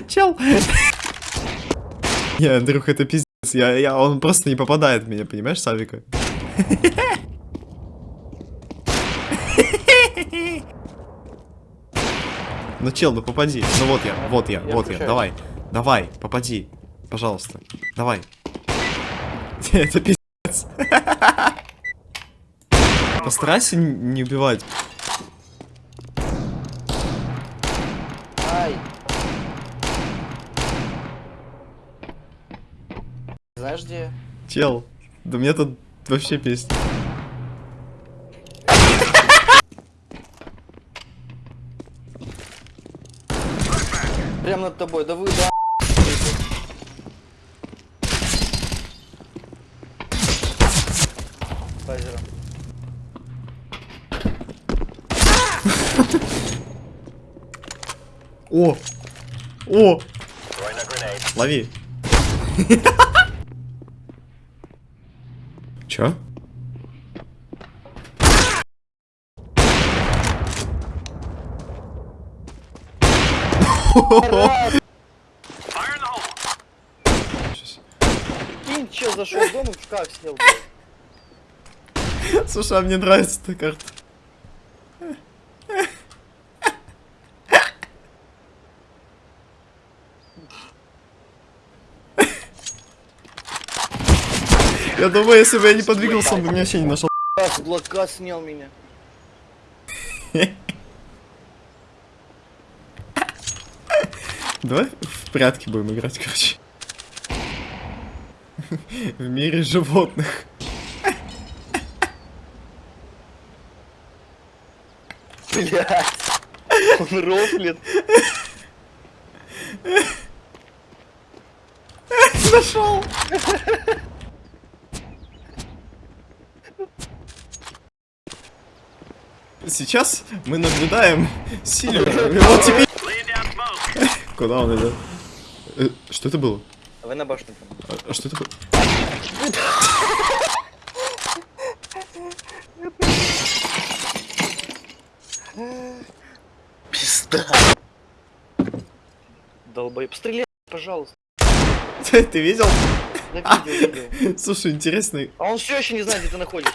Чел. Не, Андрюх, это пиздец. Я, я, он просто не попадает в меня, понимаешь, Савика? Ну, чел, ну попади. Ну вот я, вот я, Я вот я. Давай, давай, попади. Пожалуйста. Давай. Это пиздец. Постарайся не убивать. Ай. Знаешь где? Чел, да мне тут вообще песня. Прям над тобой, да вы, да. Лазером. О! О! Лови. Чё? Кинь, чё, зашел в дом и в шкаф сел. Слушай, а мне нравится эта карта. Я думаю, если бы я не подвигался, он бы меня вообще не нашел. С блока снял меня. Давай в прятки будем играть, короче. В мире животных. Блять. Он рофлит. Нашел. Сейчас мы наблюдаем Сильвера. Вот теперь... Куда он идет? Э, Что это было? Давай на башню. А, а что это было? Пизда. Долбоеб. Стреляй, пожалуйста. Ты, ты видел? Да видел, видел. Слушай, интересный. А он все еще не знает, где ты находишься.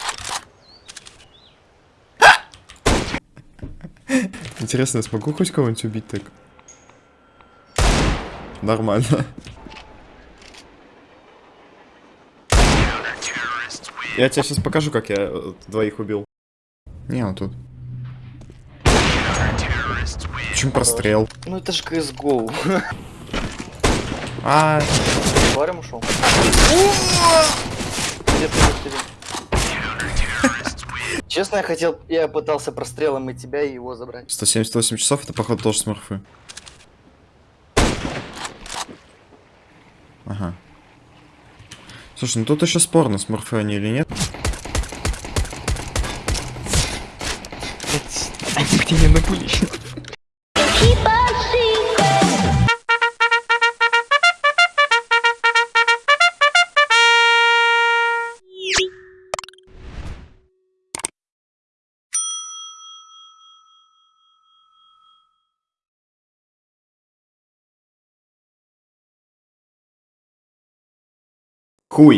Интересно, я смогу хоть кого-нибудь убить так? Нормально. Я тебе сейчас покажу, как я э, двоих убил. Не, он тут. Почему прострел? Ну это же CSGO. А, Барем ушел. Где ты, где ты? Честно, я хотел, я пытался прострелом и тебя, и его забрать. 178 часов, это походу тоже смурфы. Ага. Слушай, ну тут еще спорно, смурфы они или нет. Они мне не напули. Chuj.